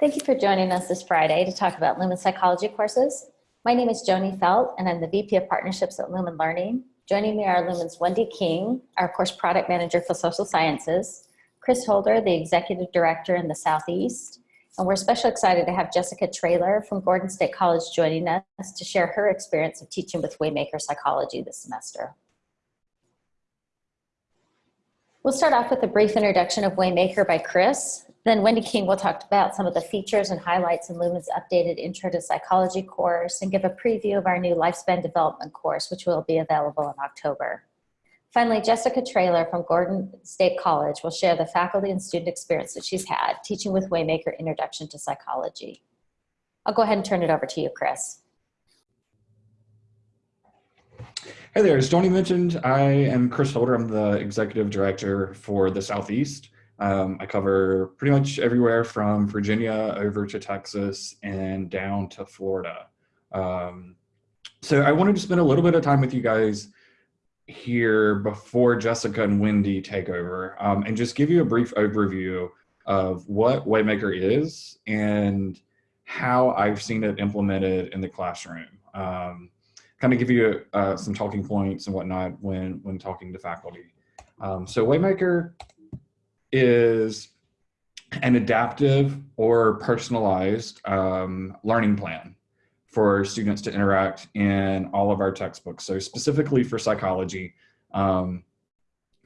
Thank you for joining us this Friday to talk about Lumen Psychology courses. My name is Joni Felt, and I'm the VP of Partnerships at Lumen Learning. Joining me are Lumen's Wendy King, our course product manager for social sciences, Chris Holder, the executive director in the Southeast, and we're especially excited to have Jessica Traylor from Gordon State College joining us to share her experience of teaching with Waymaker Psychology this semester. We'll start off with a brief introduction of Waymaker by Chris. Then Wendy King will talk about some of the features and highlights in Lumen's updated Intro to Psychology course and give a preview of our new Lifespan Development course, which will be available in October. Finally, Jessica Traylor from Gordon State College will share the faculty and student experience that she's had teaching with Waymaker Introduction to Psychology. I'll go ahead and turn it over to you, Chris. Hey there, as Joni mentioned, I am Chris Holder. I'm the executive director for the Southeast. Um, I cover pretty much everywhere from Virginia over to Texas and down to Florida. Um, so I wanted to spend a little bit of time with you guys here before Jessica and Wendy take over um, and just give you a brief overview of what Waymaker is and how I've seen it implemented in the classroom. Um, kind of give you uh, some talking points and whatnot when, when talking to faculty. Um, so Waymaker is an adaptive or personalized um, learning plan for students to interact in all of our textbooks. So specifically for psychology, um,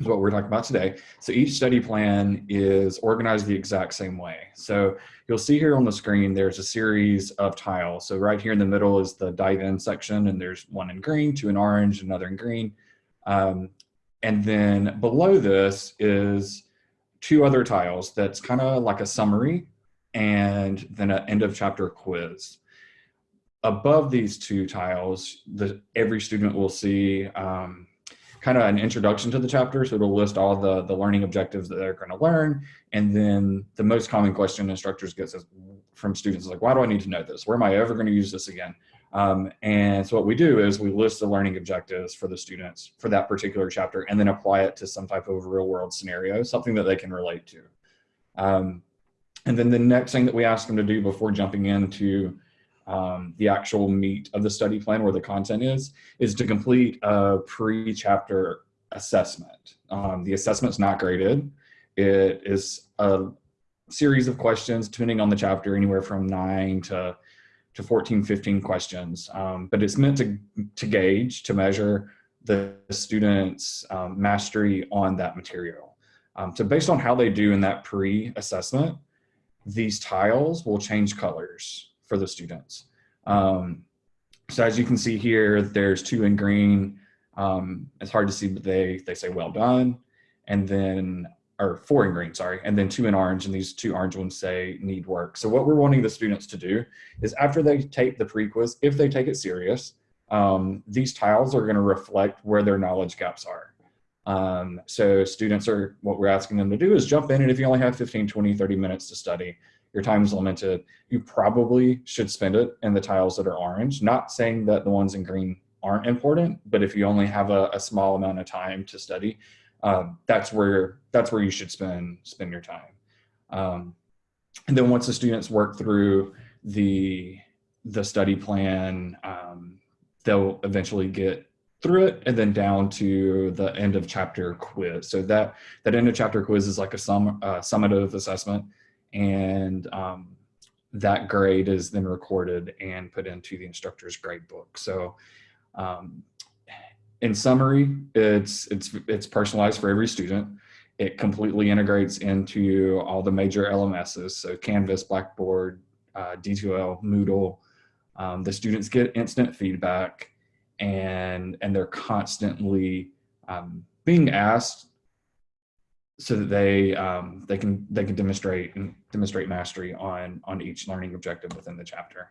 is what we're talking about today. So each study plan is organized the exact same way. So you'll see here on the screen, there's a series of tiles. So right here in the middle is the dive in section and there's one in green, two in orange, another in green. Um, and then below this is two other tiles that's kind of like a summary and then an end of chapter quiz. Above these two tiles, the, every student will see um, kind of an introduction to the chapter. So it'll list all the, the learning objectives that they're gonna learn. And then the most common question instructors get is from students is like, why do I need to know this? Where am I ever gonna use this again? Um, and so what we do is we list the learning objectives for the students for that particular chapter and then apply it to some type of real world scenario, something that they can relate to. Um, and then the next thing that we ask them to do before jumping into um, the actual meat of the study plan where the content is, is to complete a pre-chapter assessment. Um, the assessment's not graded. It is a series of questions depending on the chapter, anywhere from nine to to 14, 15 questions, um, but it's meant to, to gauge, to measure the student's um, mastery on that material. Um, so based on how they do in that pre-assessment, these tiles will change colors for the students. Um, so as you can see here, there's two in green. Um, it's hard to see, but they, they say well done. And then or four in green, sorry, and then two in orange, and these two orange ones say need work. So what we're wanting the students to do is after they take the pre-quiz, if they take it serious, um, these tiles are gonna reflect where their knowledge gaps are. Um, so students are, what we're asking them to do is jump in, and if you only have 15, 20, 30 minutes to study, your time is limited, you probably should spend it in the tiles that are orange, not saying that the ones in green aren't important, but if you only have a, a small amount of time to study, um, that's where that's where you should spend spend your time. Um, and then once the students work through the the study plan, um, they'll eventually get through it and then down to the end of chapter quiz. So that that end of chapter quiz is like a sum uh, summative assessment, and um, that grade is then recorded and put into the instructor's grade book. So um, in summary, it's, it's, it's personalized for every student. It completely integrates into all the major LMSs, so Canvas, Blackboard, uh, D2L, Moodle. Um, the students get instant feedback and, and they're constantly um, being asked so that they um, they can they can demonstrate demonstrate mastery on on each learning objective within the chapter.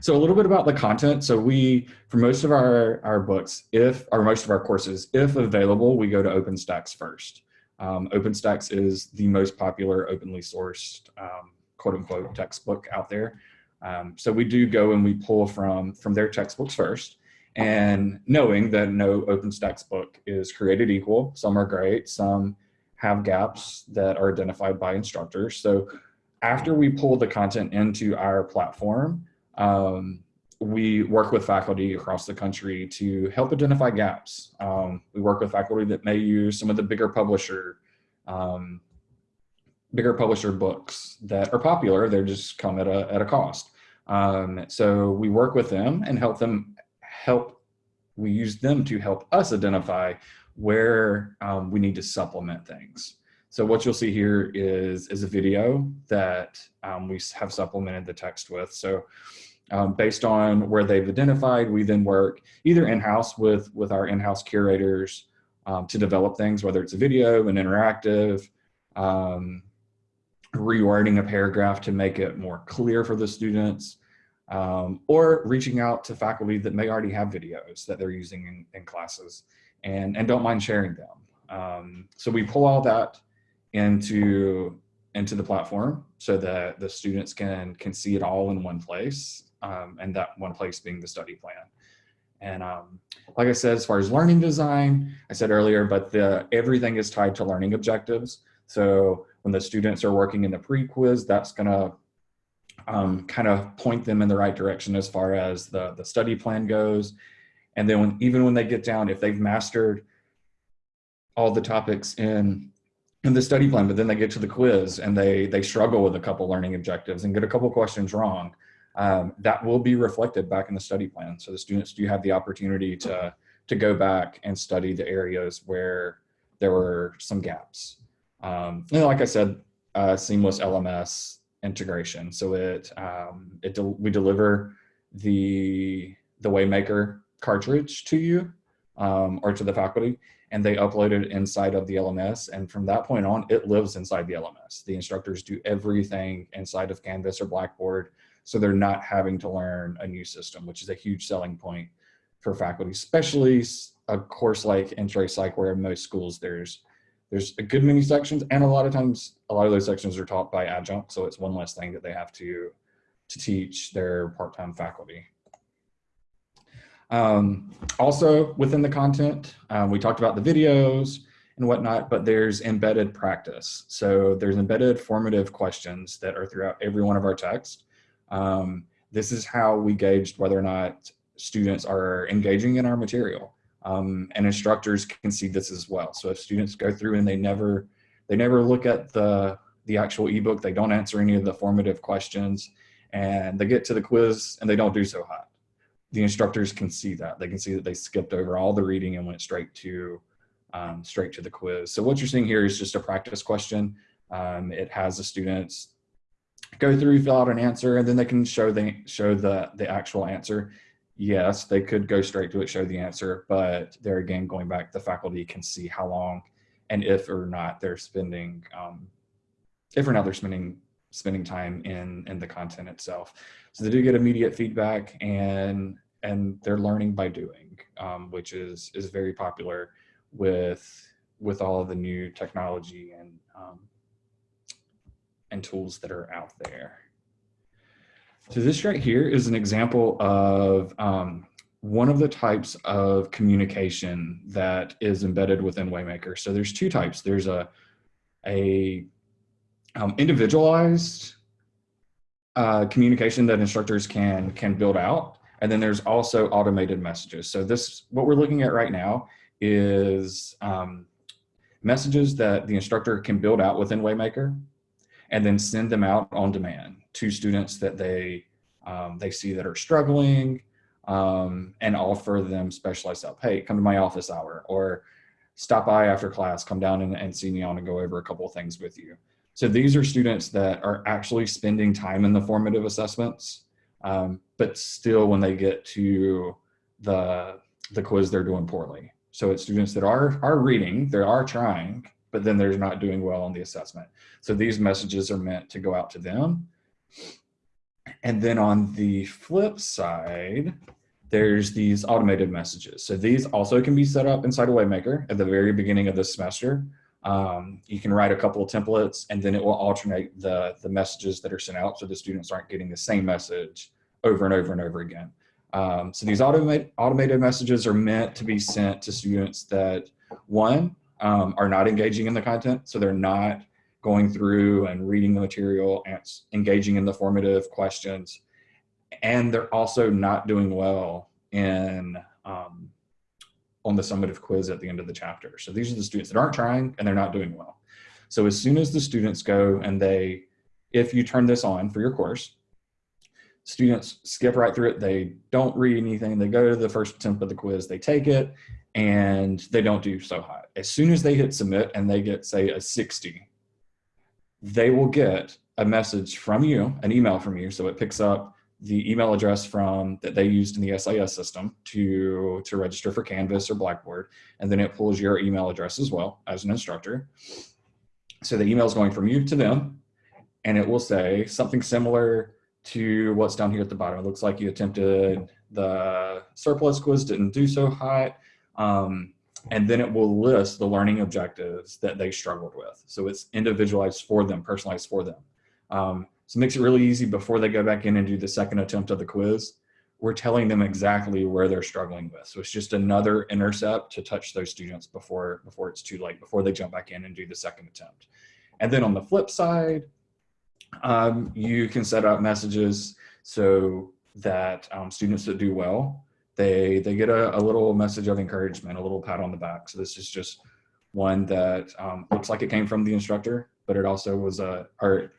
So a little bit about the content. So we, for most of our, our books, if, or most of our courses, if available, we go to OpenStax first. Um, OpenStax is the most popular openly sourced um, quote unquote textbook out there. Um, so we do go and we pull from, from their textbooks first and knowing that no OpenStax book is created equal. Some are great, some have gaps that are identified by instructors. So after we pull the content into our platform, um, we work with faculty across the country to help identify gaps. Um, we work with faculty that may use some of the bigger publisher, um, bigger publisher books that are popular. They just come at a, at a cost. Um, so we work with them and help them help. We use them to help us identify where um, we need to supplement things. So what you'll see here is, is a video that um, we have supplemented the text with. So um, based on where they've identified, we then work either in-house with, with our in-house curators um, to develop things, whether it's a video, an interactive, um, rewording a paragraph to make it more clear for the students, um, or reaching out to faculty that may already have videos that they're using in, in classes and, and don't mind sharing them. Um, so we pull all that into, into the platform so that the students can, can see it all in one place um, and that one place being the study plan. And um, like I said, as far as learning design, I said earlier, but the, everything is tied to learning objectives. So when the students are working in the pre-quiz, that's gonna um, kind of point them in the right direction as far as the, the study plan goes. And then when, even when they get down, if they've mastered all the topics in, in the study plan, but then they get to the quiz and they, they struggle with a couple learning objectives and get a couple questions wrong, um, that will be reflected back in the study plan. So the students do have the opportunity to, to go back and study the areas where there were some gaps. Um, and like I said, uh, seamless LMS integration. So it, um, it we deliver the, the Waymaker cartridge to you um, or to the faculty and they upload it inside of the LMS. And from that point on, it lives inside the LMS. The instructors do everything inside of Canvas or Blackboard so they're not having to learn a new system, which is a huge selling point for faculty, especially a course like Intro Psych where in most schools there's there's a good many sections and a lot of times a lot of those sections are taught by adjunct so it's one less thing that they have to to teach their part-time faculty um, also within the content um, we talked about the videos and whatnot but there's embedded practice so there's embedded formative questions that are throughout every one of our texts um, this is how we gauged whether or not students are engaging in our material. Um, and instructors can see this as well. So if students go through and they never, they never look at the, the actual ebook, they don't answer any of the formative questions, and they get to the quiz and they don't do so hot. The instructors can see that. They can see that they skipped over all the reading and went straight to um, straight to the quiz. So what you're seeing here is just a practice question. Um, it has the students go through, fill out an answer, and then they can show the show the the actual answer. Yes, they could go straight to it, show the answer, but there again, going back, the faculty can see how long and if or not they're spending, um, if or not they're spending spending time in in the content itself. So they do get immediate feedback and and they're learning by doing, um, which is is very popular with with all of the new technology and um, and tools that are out there. So this right here is an example of um, one of the types of communication that is embedded within Waymaker. So there's two types. There's a, a um, individualized uh, communication that instructors can, can build out. And then there's also automated messages. So this, what we're looking at right now is um, messages that the instructor can build out within Waymaker and then send them out on demand to students that they um, they see that are struggling um, and offer them specialized help. Hey, come to my office hour or stop by after class, come down and, and see me on and go over a couple of things with you. So these are students that are actually spending time in the formative assessments, um, but still when they get to the, the quiz, they're doing poorly. So it's students that are, are reading, they are trying, but then they're not doing well on the assessment. So these messages are meant to go out to them. And then on the flip side, there's these automated messages. So these also can be set up inside a Waymaker at the very beginning of the semester. Um, you can write a couple of templates and then it will alternate the, the messages that are sent out so the students aren't getting the same message over and over and over again. Um, so these automate, automated messages are meant to be sent to students that, one, um, are not engaging in the content. So they're not going through and reading the material and engaging in the formative questions. And they're also not doing well in um, on the summative quiz at the end of the chapter. So these are the students that aren't trying and they're not doing well. So as soon as the students go and they, if you turn this on for your course, students skip right through it. They don't read anything. They go to the first attempt of the quiz, they take it, and they don't do so hot. As soon as they hit submit and they get, say, a 60, they will get a message from you, an email from you. So it picks up the email address from that they used in the SIS system to, to register for Canvas or Blackboard. And then it pulls your email address as well as an instructor. So the email is going from you to them, and it will say something similar to what's down here at the bottom. It looks like you attempted the surplus quiz, didn't do so hot. Um, and then it will list the learning objectives that they struggled with. So it's individualized for them, personalized for them. Um, so it makes it really easy before they go back in and do the second attempt of the quiz. We're telling them exactly where they're struggling with. So it's just another intercept to touch those students before, before it's too late, before they jump back in and do the second attempt. And then on the flip side, um, you can set up messages so that um, students that do well, they, they get a, a, little message of encouragement, a little pat on the back. So this is just one that um, looks like it came from the instructor, but it also was a, or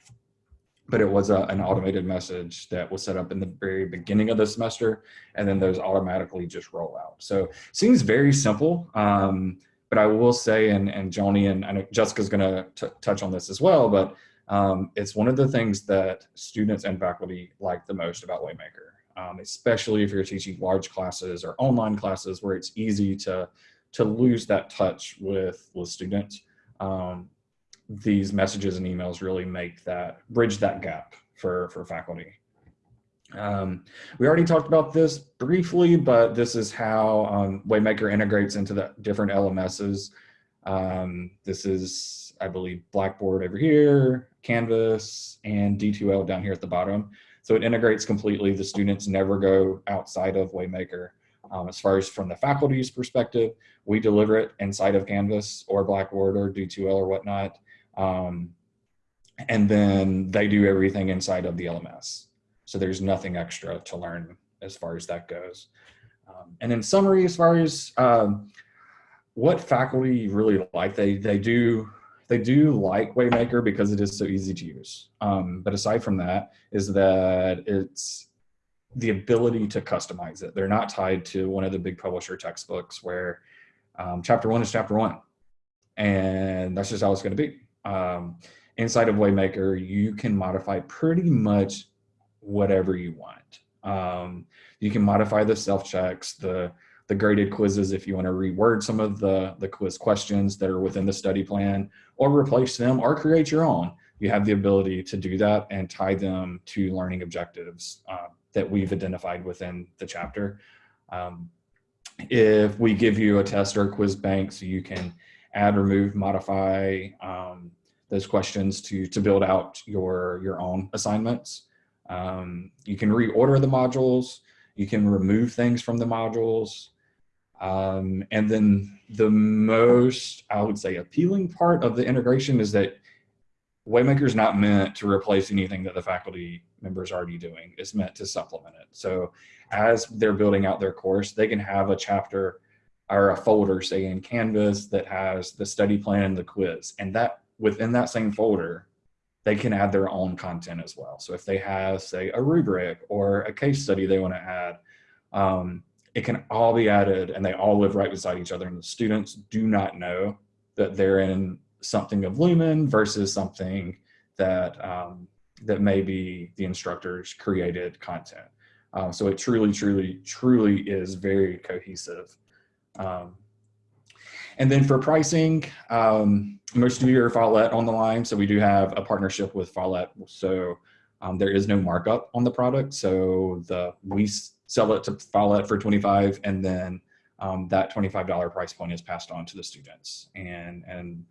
but it was a, an automated message that was set up in the very beginning of the semester, and then those automatically just roll out. So seems very simple, um, but I will say, and, and Joni and I know Jessica's gonna touch on this as well, but um, it's one of the things that students and faculty like the most about Waymaker, um, especially if you're teaching large classes or online classes where it's easy to, to lose that touch with, with students. Um, these messages and emails really make that bridge that gap for for faculty um, we already talked about this briefly but this is how um, waymaker integrates into the different lms's um, this is i believe blackboard over here canvas and d2l down here at the bottom so it integrates completely the students never go outside of waymaker um, as far as from the faculty's perspective, we deliver it inside of Canvas or Blackboard or D2L or whatnot. Um, and then they do everything inside of the LMS. So there's nothing extra to learn as far as that goes. Um, and in summary, as far as um, what faculty really like, they, they do they do like Waymaker because it is so easy to use. Um, but aside from that is that it's the ability to customize it. They're not tied to one of the big publisher textbooks where um, chapter one is chapter one. And that's just how it's gonna be um, inside of Waymaker, you can modify pretty much whatever you want. Um, you can modify the self-checks, the, the graded quizzes if you want to reword some of the, the quiz questions that are within the study plan or replace them or create your own. You have the ability to do that and tie them to learning objectives uh, that we've identified within the chapter. Um, if we give you a test or a quiz bank so you can add, remove, modify um, those questions to, to build out your, your own assignments. Um, you can reorder the modules. You can remove things from the modules. Um, and then the most, I would say, appealing part of the integration is that Waymaker is not meant to replace anything that the faculty members are already doing. It's meant to supplement it. So as they're building out their course, they can have a chapter or a folder, say in Canvas, that has the study plan and the quiz. And that within that same folder, they can add their own content as well. So if they have, say, a rubric or a case study they want to add, um, it can all be added and they all live right beside each other. And the students do not know that they're in something of Lumen versus something that um, that maybe the instructors created content. Um, so it truly, truly, truly is very cohesive. Um, and then for pricing, um, most of you are Follett on the line, so we do have a partnership with Follett. So um, there is no markup on the product. So the we sell it to Follett for 25 and then um, that $25 price point is passed on to the students. And, and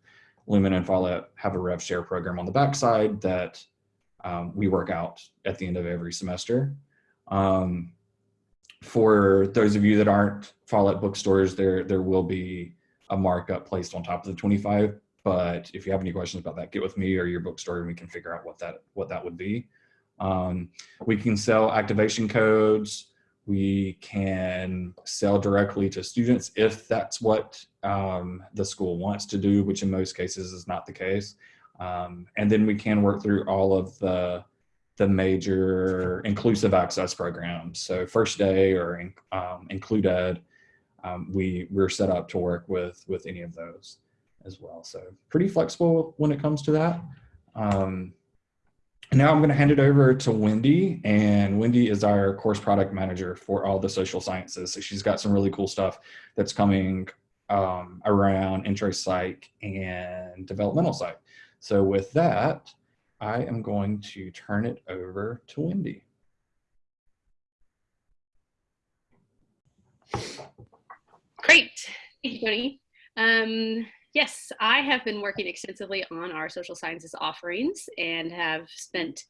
Lumen and Follett have a rev share program on the backside that um, we work out at the end of every semester. Um, for those of you that aren't Follett bookstores, there there will be a markup placed on top of the 25 but if you have any questions about that, get with me or your bookstore and we can figure out what that, what that would be. Um, we can sell activation codes. We can sell directly to students if that's what um, the school wants to do, which in most cases is not the case. Um, and then we can work through all of the, the major inclusive access programs. So First Day or um, Include Ed, um, we, we're set up to work with, with any of those as well. So pretty flexible when it comes to that. Um, now I'm going to hand it over to Wendy, and Wendy is our course product manager for all the social sciences. So she's got some really cool stuff that's coming um, around intro psych and developmental psych. So with that, I am going to turn it over to Wendy. Great, thank you, Tony. Um, yes, I have been working extensively on our social sciences offerings and have spent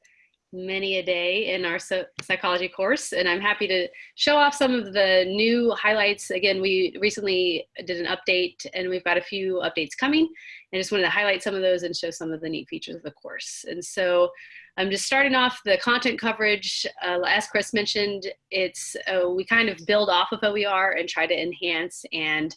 many a day in our psychology course and I'm happy to show off some of the new highlights. Again, we recently did an update and we've got a few updates coming and just wanted to highlight some of those and show some of the neat features of the course. And so I'm just starting off the content coverage. Uh, as Chris mentioned, it's uh, we kind of build off of OER and try to enhance and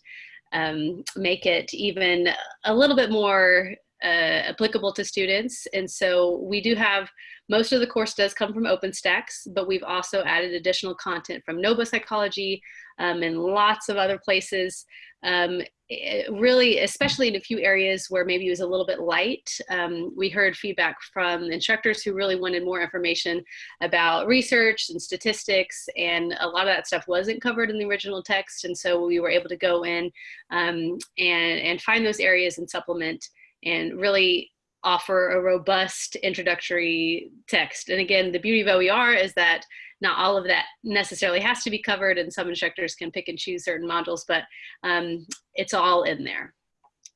um, make it even a little bit more uh, applicable to students. And so we do have, most of the course does come from OpenStax, but we've also added additional content from Noba Psychology um, and lots of other places. Um, it really, especially in a few areas where maybe it was a little bit light, um, we heard feedback from instructors who really wanted more information about research and statistics, and a lot of that stuff wasn't covered in the original text, and so we were able to go in um, and, and find those areas and supplement and really offer a robust introductory text. And again, the beauty of OER is that not all of that necessarily has to be covered and some instructors can pick and choose certain modules, but um, it's all in there.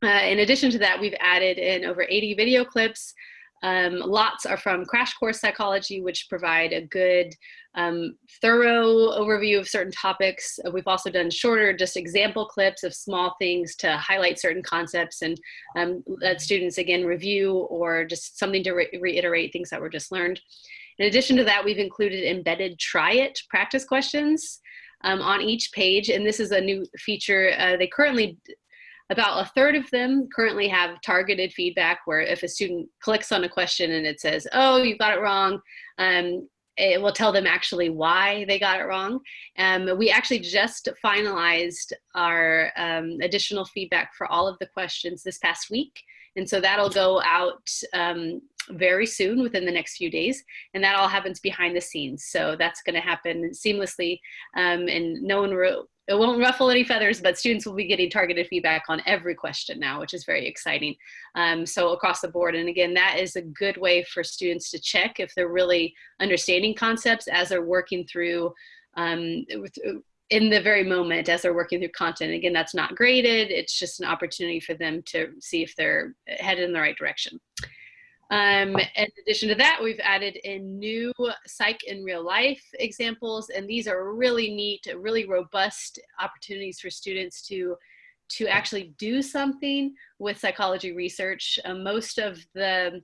Uh, in addition to that, we've added in over 80 video clips um, lots are from Crash Course Psychology, which provide a good, um, thorough overview of certain topics. Uh, we've also done shorter, just example clips of small things to highlight certain concepts and um, let students again review or just something to re reiterate things that were just learned. In addition to that, we've included embedded try it practice questions um, on each page. And this is a new feature. Uh, they currently about a third of them currently have targeted feedback where if a student clicks on a question and it says, oh, you got it wrong, um, it will tell them actually why they got it wrong. Um, we actually just finalized our um, additional feedback for all of the questions this past week. And so that'll go out um, very soon within the next few days. And that all happens behind the scenes. So that's gonna happen seamlessly um, and no one it won't ruffle any feathers, but students will be getting targeted feedback on every question now, which is very exciting. Um, so across the board, and again, that is a good way for students to check if they're really understanding concepts as they're working through um, in the very moment as they're working through content. Again, that's not graded. It's just an opportunity for them to see if they're headed in the right direction. Um, in addition to that, we've added in new psych in real life examples, and these are really neat, really robust opportunities for students to to actually do something with psychology research. Uh, most of the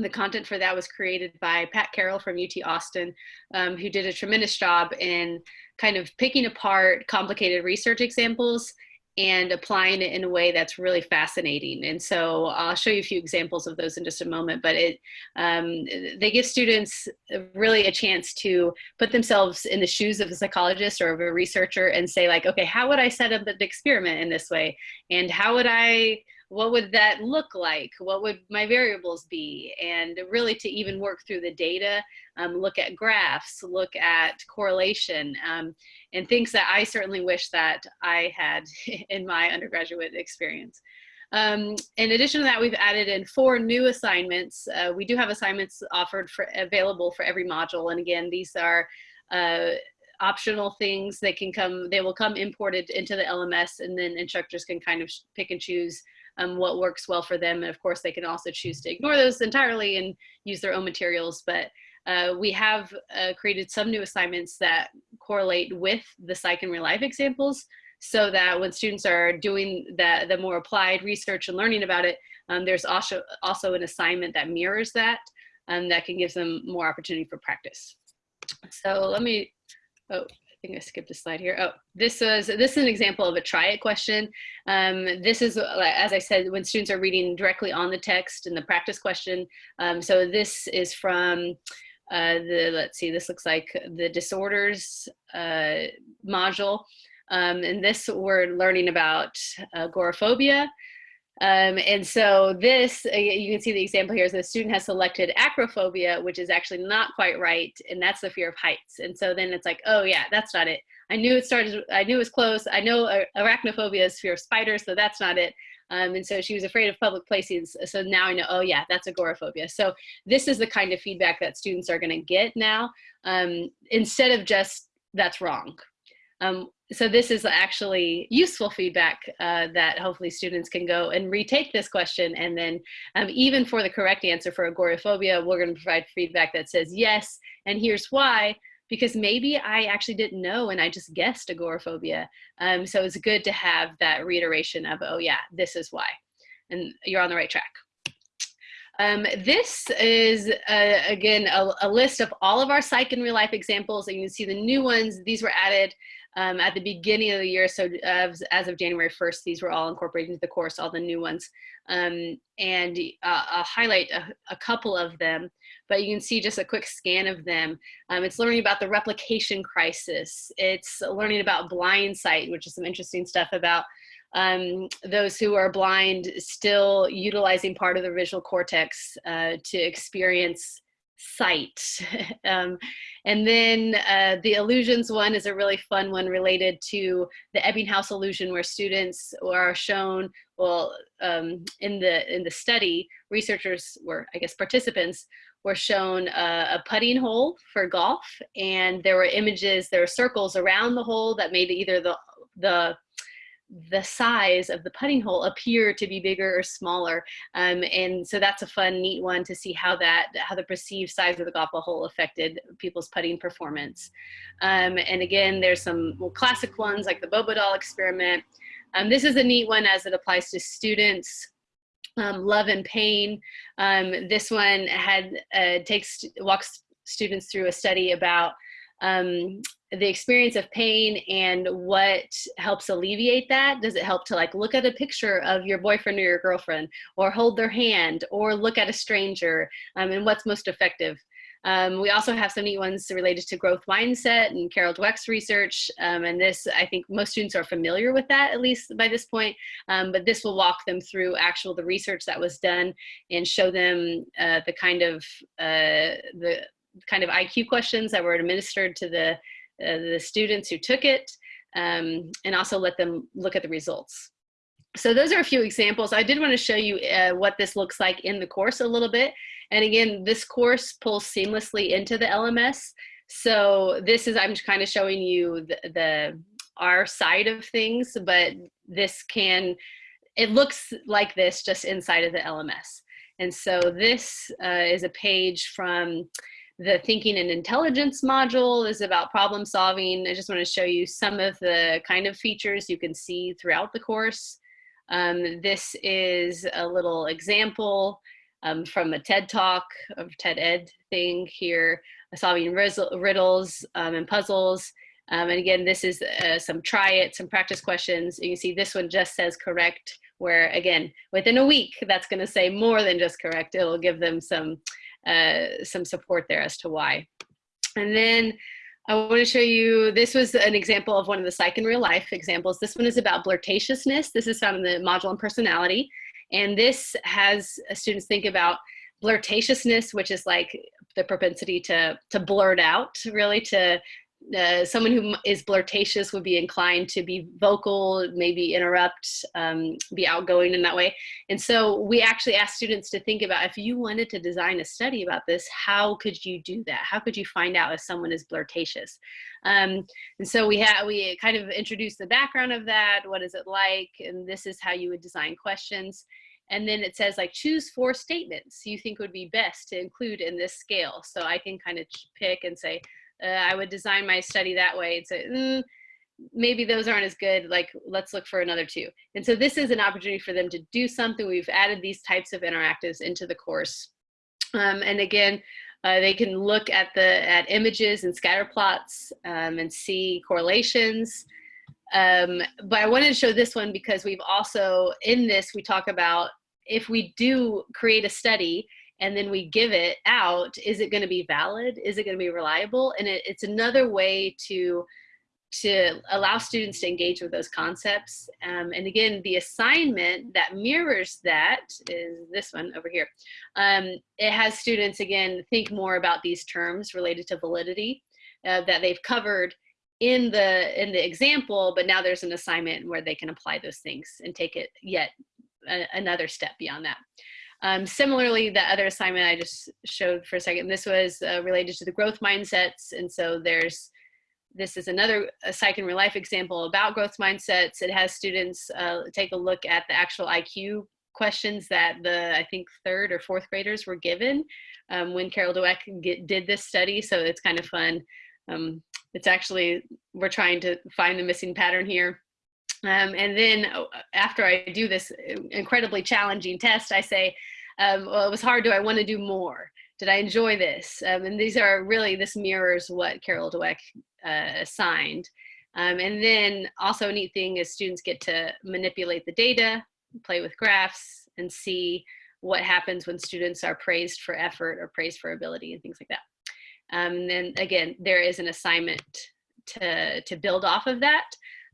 the content for that was created by Pat Carroll from UT Austin, um, who did a tremendous job in kind of picking apart complicated research examples and applying it in a way that's really fascinating. And so I'll show you a few examples of those in just a moment, but it um, they give students really a chance to put themselves in the shoes of a psychologist or of a researcher and say like, okay, how would I set up an experiment in this way? And how would I what would that look like? What would my variables be? And really to even work through the data, um, look at graphs, look at correlation, um, and things that I certainly wish that I had in my undergraduate experience. Um, in addition to that, we've added in four new assignments. Uh, we do have assignments offered for available for every module. And again, these are uh, optional things They can come, they will come imported into the LMS and then instructors can kind of pick and choose um, what works well for them. And of course, they can also choose to ignore those entirely and use their own materials. But uh, we have uh, created some new assignments that correlate with the psych and real life examples so that when students are doing the, the more applied research and learning about it, Um, there's also, also an assignment that mirrors that um, that can give them more opportunity for practice. So let me, oh, think I skipped a slide here. Oh, this is this is an example of a try it question. Um, this is, as I said, when students are reading directly on the text in the practice question. Um, so this is from uh, the, let's see, this looks like the disorders uh, module. Um, and this we're learning about agoraphobia. Um, and so this, uh, you can see the example here is the student has selected acrophobia, which is actually not quite right. And that's the fear of heights. And so then it's like, oh yeah, that's not it. I knew it started, I knew it was close. I know arachnophobia is fear of spiders, so that's not it. Um, and so she was afraid of public places. So now I know, oh yeah, that's agoraphobia. So this is the kind of feedback that students are gonna get now, um, instead of just, that's wrong. Um, so this is actually useful feedback uh, that hopefully students can go and retake this question. And then um, even for the correct answer for agoraphobia, we're gonna provide feedback that says yes, and here's why, because maybe I actually didn't know and I just guessed agoraphobia. Um, so it's good to have that reiteration of, oh yeah, this is why. And you're on the right track. Um, this is, uh, again, a, a, list of all of our psych and real life examples. And you can see the new ones. These were added um, at the beginning of the year. So as, as, of January 1st, these were all incorporated into the course, all the new ones. Um, and uh, I'll highlight a, a, couple of them, but you can see just a quick scan of them. Um, it's learning about the replication crisis. It's learning about blind sight, which is some interesting stuff about um, those who are blind still utilizing part of the visual cortex uh, to experience sight. um, and then uh, the illusions one is a really fun one related to the Ebbinghaus illusion where students are shown, well, um, in, the, in the study, researchers were, I guess, participants were shown a, a, putting hole for golf and there were images, there were circles around the hole that made either the, the the size of the putting hole appear to be bigger or smaller. Um, and so that's a fun, neat one to see how that, how the perceived size of the golf hole affected people's putting performance. Um, and again, there's some well, classic ones like the Bobo doll experiment. Um, this is a neat one as it applies to students. Um, love and pain. Um, this one had uh, takes walks students through a study about um, the experience of pain and what helps alleviate that does it help to like look at a picture of your boyfriend or your girlfriend or hold their hand or look at a stranger um, and what's most effective um, we also have some neat ones related to growth mindset and Carol Dweck's research. Um, and this, I think most students are familiar with that, at least by this point. Um, but this will walk them through actual the research that was done and show them uh, the kind of uh, the kind of IQ questions that were administered to the uh, the students who took it, um, and also let them look at the results. So those are a few examples. I did want to show you uh, what this looks like in the course a little bit. And again, this course pulls seamlessly into the LMS. So this is, I'm kind of showing you the, the our side of things, but this can, it looks like this just inside of the LMS. And so this uh, is a page from the thinking and intelligence module is about problem solving. I just want to show you some of the kind of features you can see throughout the course. Um, this is a little example um, from a TED talk of TED Ed thing here, solving riddles um, and puzzles. Um, and again, this is uh, some try it, some practice questions. You see this one just says correct, where again, within a week, that's gonna say more than just correct. It'll give them some uh, some support there as to why. And then I want to show you, this was an example of one of the psych in real life examples. This one is about blurtatiousness. This is found in the module on personality. And this has students think about blurtatiousness, which is like the propensity to, to blurt out, really to uh, someone who is blurtatious would be inclined to be vocal, maybe interrupt, um, be outgoing in that way. And so we actually asked students to think about if you wanted to design a study about this, how could you do that? How could you find out if someone is blurtatious? Um, and so we had we kind of introduced the background of that. What is it like? And this is how you would design questions. And then it says like choose four statements you think would be best to include in this scale. So I can kind of pick and say, uh, I would design my study that way and say, mm, maybe those aren't as good like let's look for another two. And so this is an opportunity for them to do something. We've added these types of interactives into the course. Um, and again uh, they can look at the at images and scatter plots um, and see correlations. Um, but i wanted to show this one because we've also in this we talk about if we do create a study and then we give it out is it going to be valid is it going to be reliable and it, it's another way to to allow students to engage with those concepts. Um, and again, the assignment that mirrors that is this one over here. Um, it has students, again, think more about these terms related to validity uh, that they've covered in the in the example, but now there's an assignment where they can apply those things and take it yet a, another step beyond that. Um, similarly, the other assignment I just showed for a second, this was uh, related to the growth mindsets. And so there's this is another a psych in real life example about growth mindsets. It has students uh, take a look at the actual IQ questions that the I think third or fourth graders were given um, when Carol Dweck get, did this study. So it's kind of fun. Um, it's actually we're trying to find the missing pattern here. Um, and then uh, after I do this incredibly challenging test, I say, um, well, it was hard. Do I want to do more? Did I enjoy this? Um, and these are really, this mirrors what Carol Dweck uh, assigned. Um, and then also a neat thing is students get to manipulate the data, play with graphs, and see what happens when students are praised for effort or praised for ability and things like that. Um, and then again, there is an assignment to, to build off of that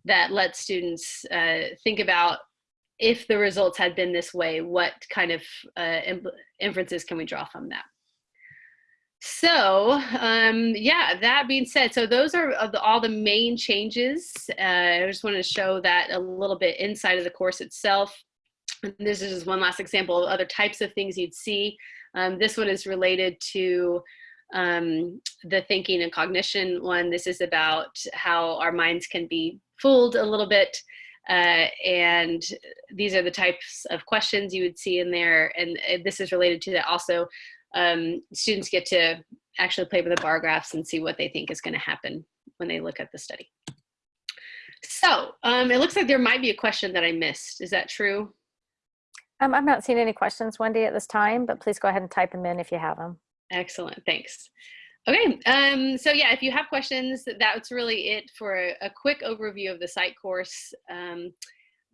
that let students uh, think about if the results had been this way, what kind of uh, inferences can we draw from that? So um, yeah, that being said, so those are the, all the main changes. Uh, I just wanted to show that a little bit inside of the course itself. This is just one last example of other types of things you'd see. Um, this one is related to um, the thinking and cognition one. This is about how our minds can be fooled a little bit. Uh, and these are the types of questions you would see in there. And uh, this is related to that also um, students get to actually play with the bar graphs and see what they think is going to happen when they look at the study. So um, it looks like there might be a question that I missed. Is that true? Um, I'm not seeing any questions, Wendy, at this time, but please go ahead and type them in if you have them. Excellent, thanks. Okay, um, so yeah, if you have questions, that's really it for a, a quick overview of the psych course. Um,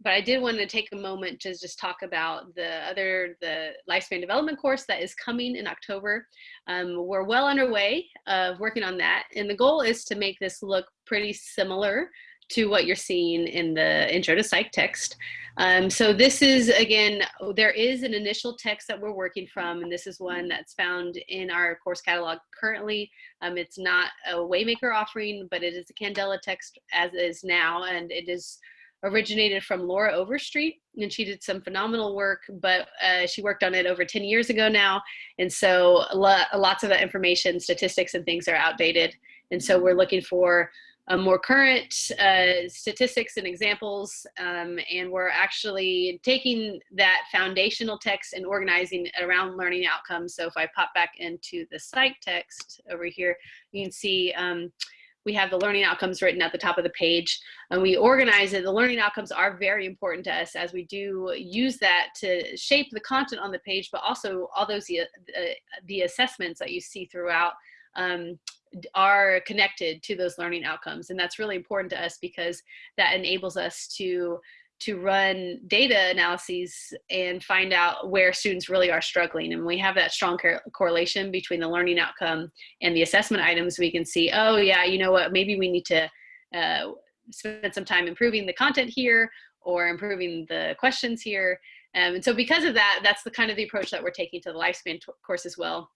but I did want to take a moment to just talk about the other, the lifespan development course that is coming in October. Um, we're well underway of working on that. And the goal is to make this look pretty similar to what you're seeing in the intro to psych text. Um, so this is, again, there is an initial text that we're working from, and this is one that's found in our course catalog currently. Um, it's not a Waymaker offering, but it is a Candela text as is now, and it is originated from Laura Overstreet, and she did some phenomenal work, but uh, she worked on it over 10 years ago now. And so a lots of that information, statistics and things are outdated. And so we're looking for uh, more current uh, statistics and examples. Um, and we're actually taking that foundational text and organizing it around learning outcomes. So if I pop back into the psych text over here, you can see um, we have the learning outcomes written at the top of the page and we organize it. The learning outcomes are very important to us as we do use that to shape the content on the page, but also all those uh, the assessments that you see throughout um, are connected to those learning outcomes. And that's really important to us because that enables us to to run data analyses and find out where students really are struggling. And we have that strong correlation between the learning outcome and the assessment items. We can see, oh yeah, you know what, maybe we need to uh, spend some time improving the content here or improving the questions here. Um, and so because of that, that's the kind of the approach that we're taking to the lifespan course as well.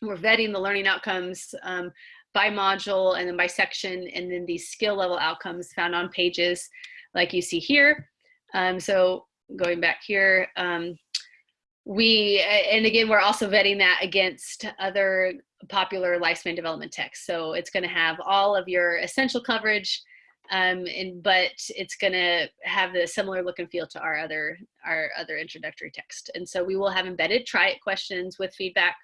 We're vetting the learning outcomes um, by module and then by section, and then these skill level outcomes found on pages like you see here. Um, so going back here, um, we, and again, we're also vetting that against other popular lifespan development texts. So it's gonna have all of your essential coverage, um, and, but it's gonna have the similar look and feel to our other, our other introductory text. And so we will have embedded try it questions with feedback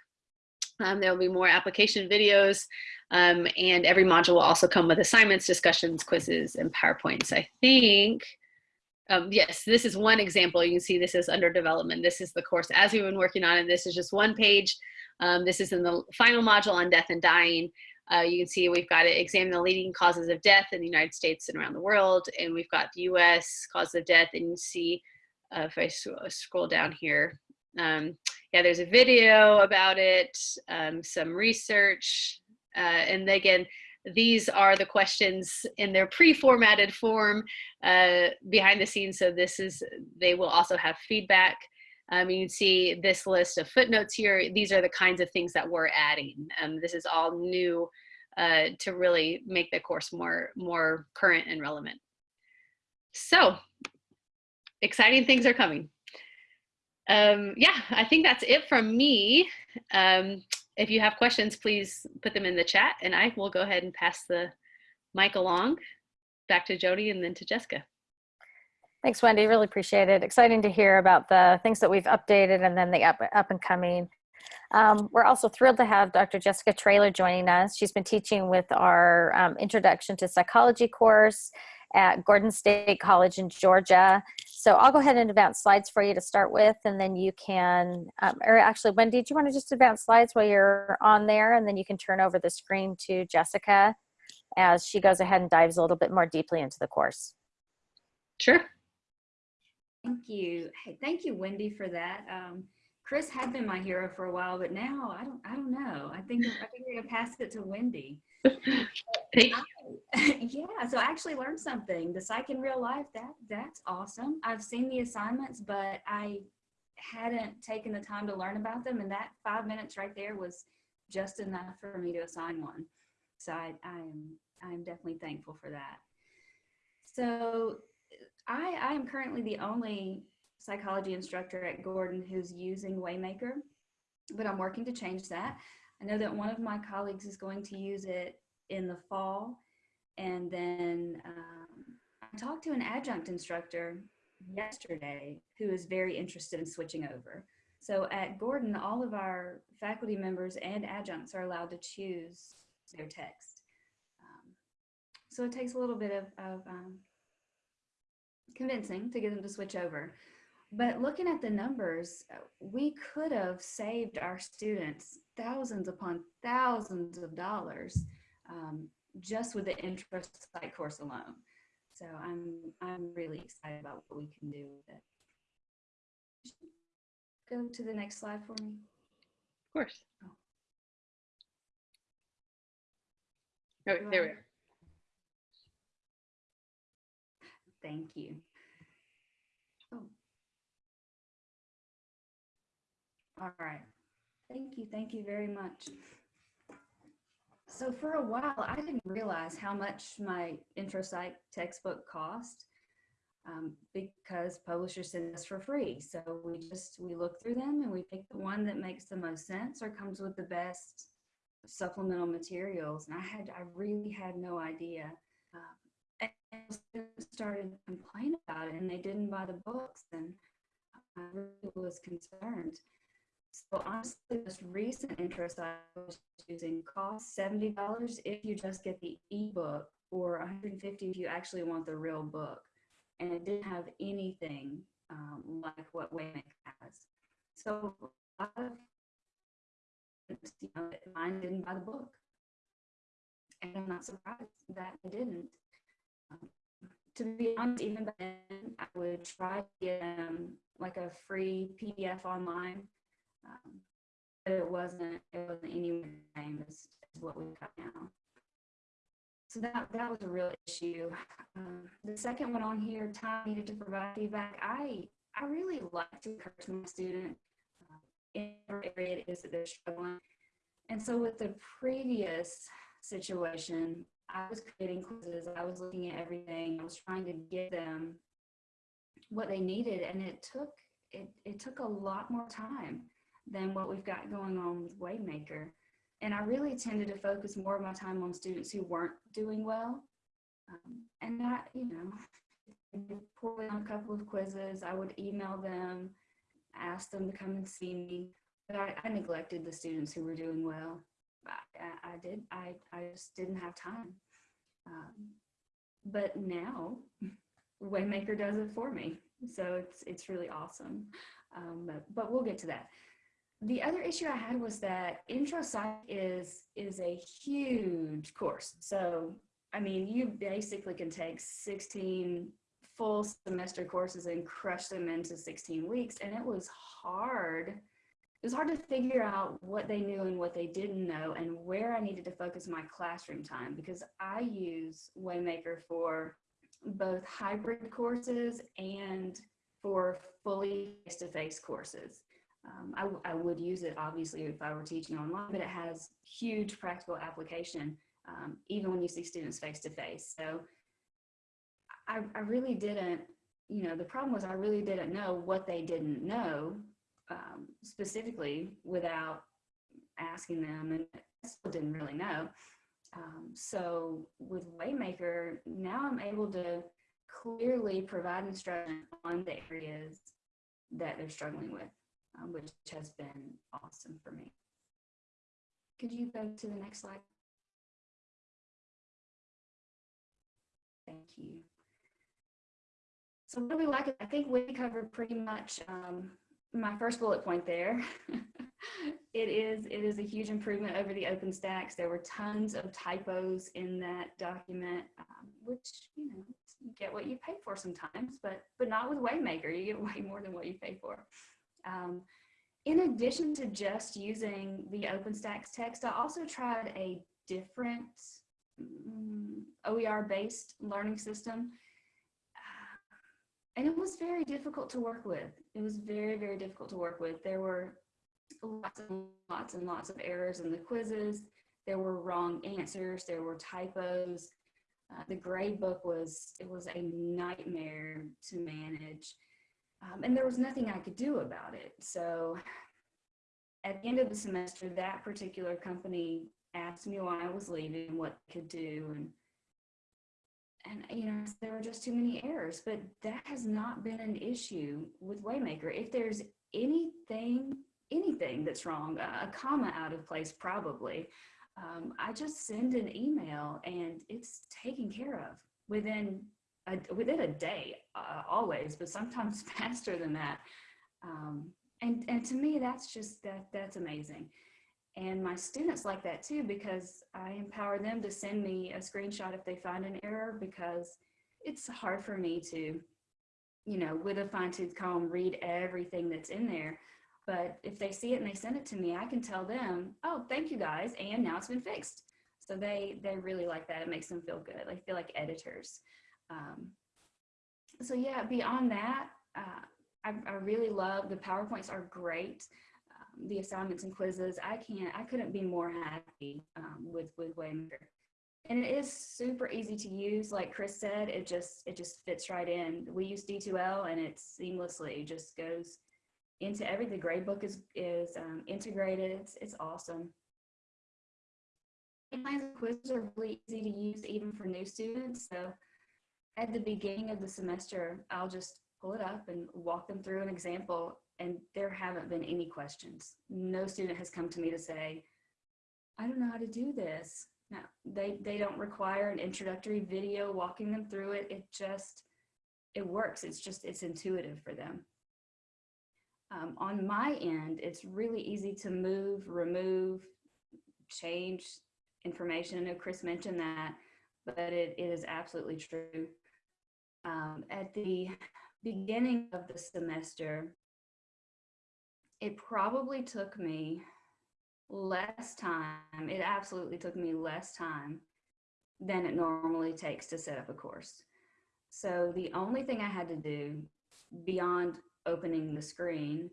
Um, there will be more application videos, um, and every module will also come with assignments, discussions, quizzes, and PowerPoints. I think, um, yes, this is one example. You can see this is under development. This is the course as we've been working on, and this is just one page. Um, this is in the final module on death and dying. Uh, you can see we've got to examine the leading causes of death in the United States and around the world, and we've got the U.S. causes of death, and you see uh, if I scroll down here, um, yeah, there's a video about it, um, some research, uh, and again, these are the questions in their pre-formatted form uh, behind the scenes. So this is, they will also have feedback. Um, you can see this list of footnotes here. These are the kinds of things that we're adding. Um, this is all new uh, to really make the course more, more current and relevant. So exciting things are coming. Um, yeah, I think that's it from me. Um, if you have questions, please put them in the chat and I will go ahead and pass the mic along back to Jody and then to Jessica. Thanks, Wendy. Really appreciate it. Exciting to hear about the things that we've updated and then the up, up and coming. Um, we're also thrilled to have Dr. Jessica Traylor joining us. She's been teaching with our um, Introduction to Psychology course at Gordon State College in Georgia. So I'll go ahead and advance slides for you to start with, and then you can, um, or actually, Wendy, do you want to just advance slides while you're on there, and then you can turn over the screen to Jessica as she goes ahead and dives a little bit more deeply into the course. Sure. Thank you. Hey, thank you, Wendy, for that. Um, Chris had been my hero for a while, but now I don't. I don't know. I think I think we're gonna pass it to Wendy. Thank I, yeah. So I actually learned something. The psych in real life. That that's awesome. I've seen the assignments, but I hadn't taken the time to learn about them, and that five minutes right there was just enough for me to assign one. So I, I'm I'm definitely thankful for that. So I, I am currently the only psychology instructor at Gordon who's using Waymaker, but I'm working to change that. I know that one of my colleagues is going to use it in the fall. And then um, I talked to an adjunct instructor yesterday who is very interested in switching over. So at Gordon, all of our faculty members and adjuncts are allowed to choose their text. Um, so it takes a little bit of, of um, convincing to get them to switch over. But looking at the numbers, we could have saved our students thousands upon thousands of dollars um, just with the intro psych course alone. So I'm I'm really excited about what we can do with it. Go to the next slide for me. Of course. Oh, there we are. Thank you. Oh. All right. Thank you. Thank you very much. So for a while, I didn't realize how much my intro psych textbook cost um, because publishers send us for free. So we just, we look through them and we pick the one that makes the most sense or comes with the best supplemental materials. And I had, I really had no idea. Um, and started complaining about it and they didn't buy the books and I really was concerned. So honestly, this recent interest I was using costs $70 if you just get the ebook or 150 if you actually want the real book. And it didn't have anything um, like what Waymaker has. So a lot of you know, mine didn't buy the book. And I'm not surprised that they didn't. Um, to be honest, even then, I would try to get um, like a free PDF online um, but it wasn't, it wasn't the same as, as what we've got now. So that, that was a real issue. Um, the second one on here, time needed to provide feedback. I, I really like to encourage my student uh, in whatever area it is that they're struggling. And so with the previous situation, I was creating quizzes, I was looking at everything, I was trying to give them what they needed, and it took it, it took a lot more time than what we've got going on with Waymaker. And I really tended to focus more of my time on students who weren't doing well. Um, and that, you know, pull in a couple of quizzes, I would email them, ask them to come and see me. but I, I neglected the students who were doing well. I, I, I did. I, I just didn't have time. Um, but now Waymaker does it for me. So it's, it's really awesome. Um, but, but we'll get to that. The other issue I had was that intro psych is, is a huge course. So, I mean, you basically can take 16 full semester courses and crush them into 16 weeks. And it was hard. It was hard to figure out what they knew and what they didn't know and where I needed to focus my classroom time because I use Waymaker for both hybrid courses and for fully face-to-face courses. Um, I, I would use it obviously if I were teaching online, but it has huge practical application um, even when you see students face-to-face. So I, I really didn't, you know, the problem was I really didn't know what they didn't know um, specifically without asking them and I still didn't really know. Um, so with Waymaker, now I'm able to clearly provide instruction on the areas that they're struggling with, um, which has been awesome for me. Could you go to the next slide? Thank you. So what do we like? I think we covered pretty much um, my first bullet point there. it is it is a huge improvement over the OpenStax. There were tons of typos in that document, um, which you know you get what you pay for sometimes, but but not with Waymaker. You get way more than what you pay for. Um, in addition to just using the OpenStax text, I also tried a different mm, OER-based learning system and it was very difficult to work with. It was very, very difficult to work with. There were lots and lots and lots of errors in the quizzes. There were wrong answers. There were typos. Uh, the grade book was, it was a nightmare to manage. Um, and there was nothing I could do about it. So at the end of the semester, that particular company asked me why I was leaving and what could do. And and you know there were just too many errors but that has not been an issue with waymaker if there's anything anything that's wrong a comma out of place probably um, i just send an email and it's taken care of within a, within a day uh, always but sometimes faster than that um, and and to me that's just that that's amazing and my students like that too, because I empower them to send me a screenshot if they find an error because it's hard for me to, you know, with a fine tooth comb, read everything that's in there. But if they see it and they send it to me, I can tell them, oh, thank you guys. And now it's been fixed. So they, they really like that. It makes them feel good. They feel like editors. Um, so yeah, beyond that, uh, I, I really love the PowerPoints are great the assignments and quizzes. I can't, I couldn't be more happy um, with, with Waymaker. And it is super easy to use. Like Chris said, it just, it just fits right in. We use D2L and it seamlessly just goes into every, the gradebook is, is um, integrated. It's, it's awesome. And quizzes are really easy to use even for new students. So at the beginning of the semester, I'll just pull it up and walk them through an example and there haven't been any questions. No student has come to me to say, I don't know how to do this. No, they, they don't require an introductory video walking them through it. It just, it works. It's just, it's intuitive for them. Um, on my end, it's really easy to move, remove, change information. I know Chris mentioned that, but it, it is absolutely true. Um, at the beginning of the semester, it probably took me less time. It absolutely took me less time than it normally takes to set up a course. So the only thing I had to do beyond opening the screen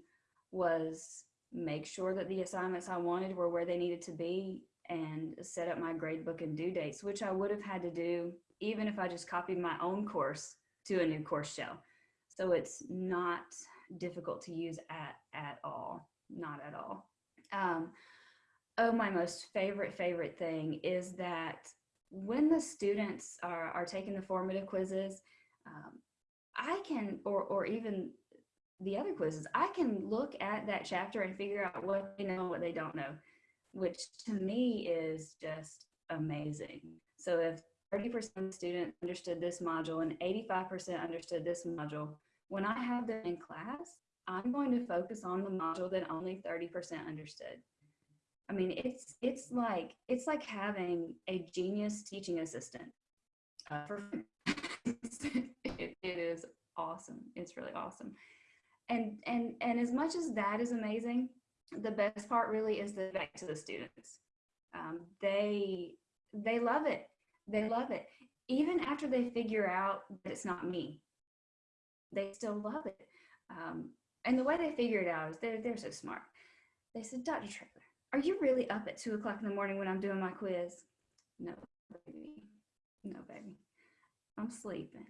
was make sure that the assignments I wanted were where they needed to be and set up my gradebook and due dates, which I would have had to do even if I just copied my own course to a new course shell. So it's not difficult to use at, at all, not at all. Um, oh, my most favorite, favorite thing is that when the students are, are taking the formative quizzes, um, I can, or, or even the other quizzes, I can look at that chapter and figure out what they know and what they don't know, which to me is just amazing. So if 30% of students understood this module and 85% understood this module, when I have them in class, I'm going to focus on the module that only 30% understood. I mean, it's it's like it's like having a genius teaching assistant. Uh, for it, it is awesome. It's really awesome. And and and as much as that is amazing, the best part really is the back to the students. Um, they they love it. They love it. Even after they figure out that it's not me, they still love it. Um, and the way they figure it out is they're, they're so smart. They said, Dr. Traylor, are you really up at two o'clock in the morning when I'm doing my quiz? No, baby. No, baby. I'm sleeping.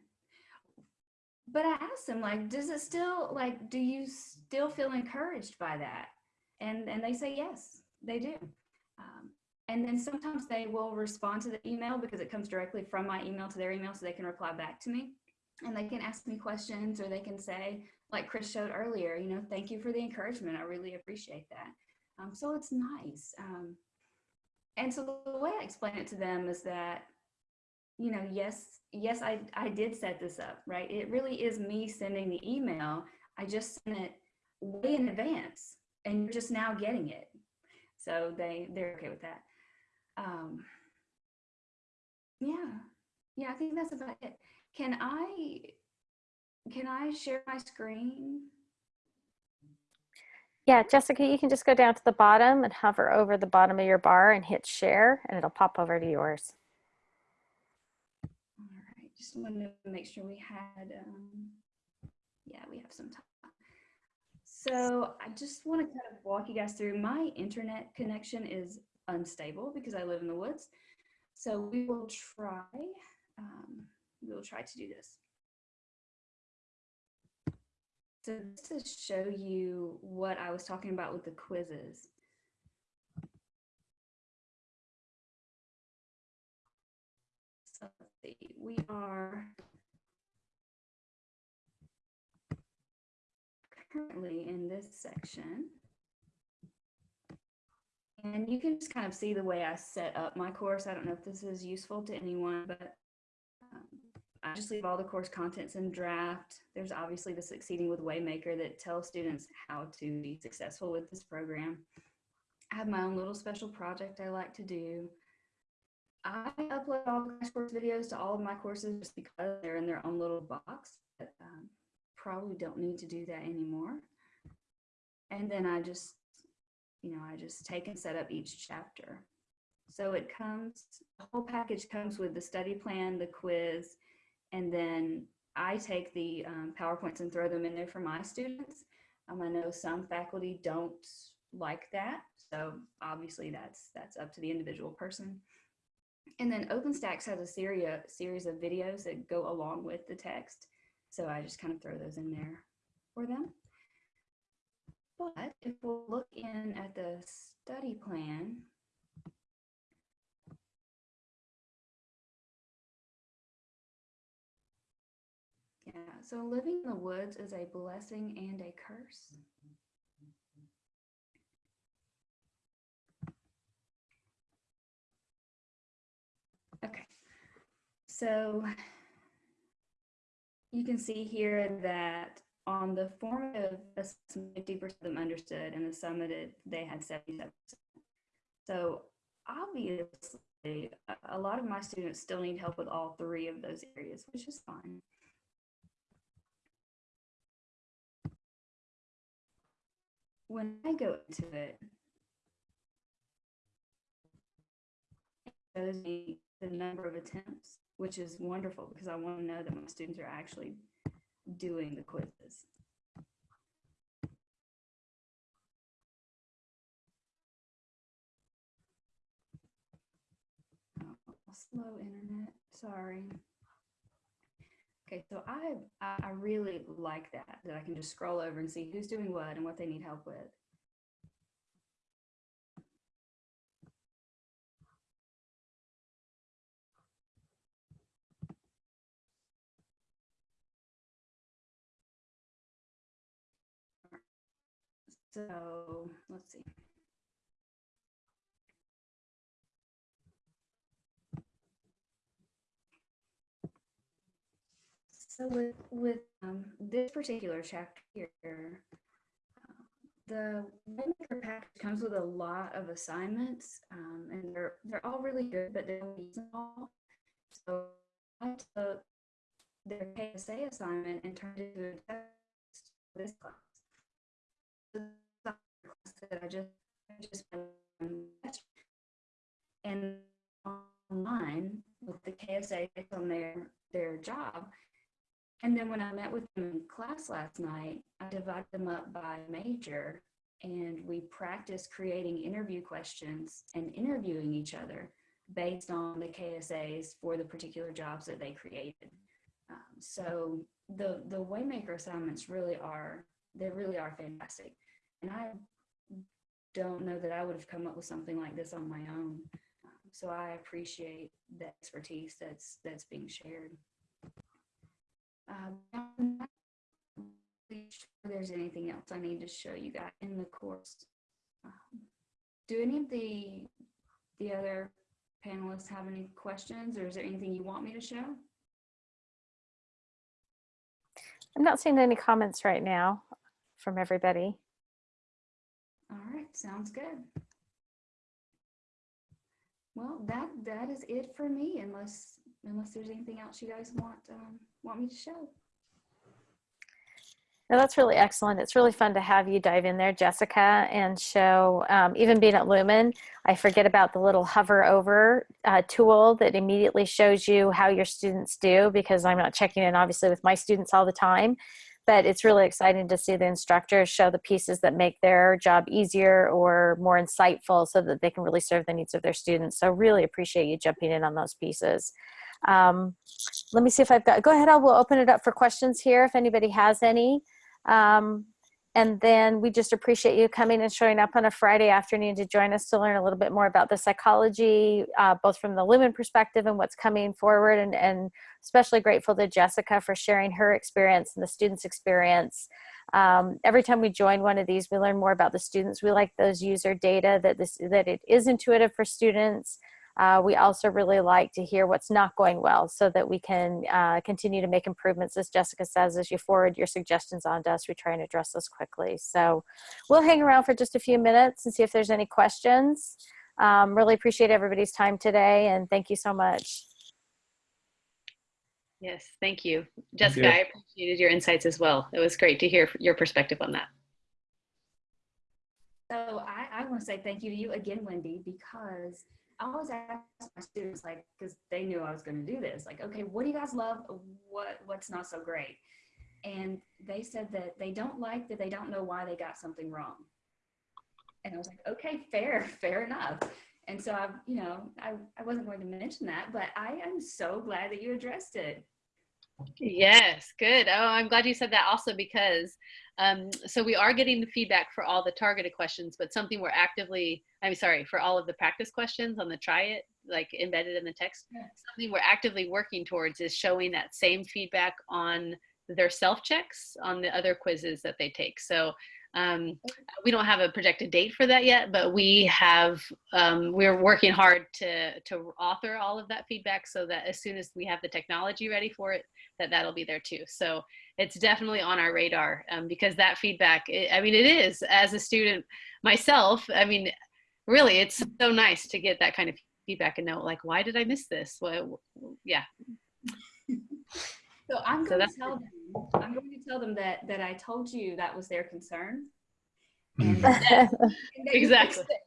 But I asked them, like, does it still, like, do you still feel encouraged by that? And, and they say, yes, they do. Um, and then sometimes they will respond to the email because it comes directly from my email to their email so they can reply back to me. And they can ask me questions or they can say, like Chris showed earlier, you know, thank you for the encouragement. I really appreciate that. Um, so it's nice. Um, and so the way I explain it to them is that, you know, yes, yes, I, I did set this up, right? It really is me sending the email. I just sent it way in advance and you're just now getting it. So they, they're okay with that. Um, yeah, yeah, I think that's about it. Can I, can I share my screen? Yeah, Jessica, you can just go down to the bottom and hover over the bottom of your bar and hit share and it'll pop over to yours. All right, just wanted to make sure we had, um, yeah, we have some time. So I just want to kind of walk you guys through my internet connection is unstable because I live in the woods. So we will try, um, we will try to do this. So to show you what I was talking about with the quizzes. So let's see, we are currently in this section. And you can just kind of see the way I set up my course. I don't know if this is useful to anyone, but um, I just leave all the course contents in draft. There's obviously the Succeeding with Waymaker that tells students how to be successful with this program. I have my own little special project I like to do. I upload all the course videos to all of my courses just because they're in their own little box. But, um, probably don't need to do that anymore. And then I just, you know, I just take and set up each chapter. So it comes, the whole package comes with the study plan, the quiz, and then I take the um, PowerPoints and throw them in there for my students. Um, I know some faculty don't like that. So obviously that's, that's up to the individual person. And then OpenStax has a series, series of videos that go along with the text. So I just kind of throw those in there for them. But if we'll look in at the study plan, yeah, so living in the woods is a blessing and a curse. Okay, so you can see here that on the formative assessment, 50% of them understood and the summative, they had 77%. So obviously, a lot of my students still need help with all three of those areas, which is fine. When I go into it, it shows me the number of attempts which is wonderful because I want to know that my students are actually doing the quizzes. Oh, slow internet, sorry. Okay, so I, I really like that, that I can just scroll over and see who's doing what and what they need help with. So let's see. So with, with um, this particular chapter here, the Waymaker package comes with a lot of assignments, um, and they're they're all really good, but they don't use them all. So I took their KSA assignment and turned it into a test for. This class that I just just and online with the KSA on their their job. And then when I met with them in class last night, I divided them up by major and we practiced creating interview questions and interviewing each other based on the KSAs for the particular jobs that they created. Um, so the the Waymaker assignments really are they really are fantastic, and I don't know that I would have come up with something like this on my own. Um, so I appreciate the expertise that's that's being shared. Um, I'm not sure if there's anything else I need to show you guys in the course. Um, do any of the the other panelists have any questions, or is there anything you want me to show? I'm not seeing any comments right now from everybody. All right, sounds good. Well, that that is it for me, unless unless there's anything else you guys want um, want me to show. That's really excellent. It's really fun to have you dive in there, Jessica, and show, um, even being at Lumen, I forget about the little hover over uh, tool that immediately shows you how your students do because I'm not checking in obviously with my students all the time. But it's really exciting to see the instructors show the pieces that make their job easier or more insightful so that they can really serve the needs of their students. So really appreciate you jumping in on those pieces. Um, let me see if I've got, go ahead, I will open it up for questions here if anybody has any. Um, and then we just appreciate you coming and showing up on a Friday afternoon to join us to learn a little bit more about the psychology, uh, both from the Lumen perspective and what's coming forward. And, and especially grateful to Jessica for sharing her experience and the students' experience. Um, every time we join one of these, we learn more about the students. We like those user data that this that it is intuitive for students. Uh, we also really like to hear what's not going well so that we can uh, continue to make improvements. As Jessica says, as you forward your suggestions on to us, we try and address those quickly. So we'll hang around for just a few minutes and see if there's any questions. Um, really appreciate everybody's time today and thank you so much. Yes, thank you. Jessica, I appreciated your insights as well. It was great to hear your perspective on that. So I, I want to say thank you to you again, Wendy, because I always ask my students, like, because they knew I was going to do this, like, okay, what do you guys love? What What's not so great? And they said that they don't like that they don't know why they got something wrong. And I was like, okay, fair, fair enough. And so I, you know, I, I wasn't going to mention that, but I am so glad that you addressed it. Yes, good. Oh, I'm glad you said that also because um, so we are getting the feedback for all the targeted questions, but something we're actively, I'm sorry, for all of the practice questions on the try it, like embedded in the text, Yeah. something we're actively working towards is showing that same feedback on their self checks on the other quizzes that they take. So um, we don't have a projected date for that yet, but we have, um, we're working hard to, to author all of that feedback so that as soon as we have the technology ready for it, that that'll be there too. So it's definitely on our radar um, because that feedback, i I mean, it is as a student myself, I mean, really, it's so nice to get that kind of feedback and know like, why did I miss this? Well, yeah. So I'm going that's to tell them, I'm going to tell them that, that I told you that was their concern. Mhm. And that- and that Exactly. fixed it.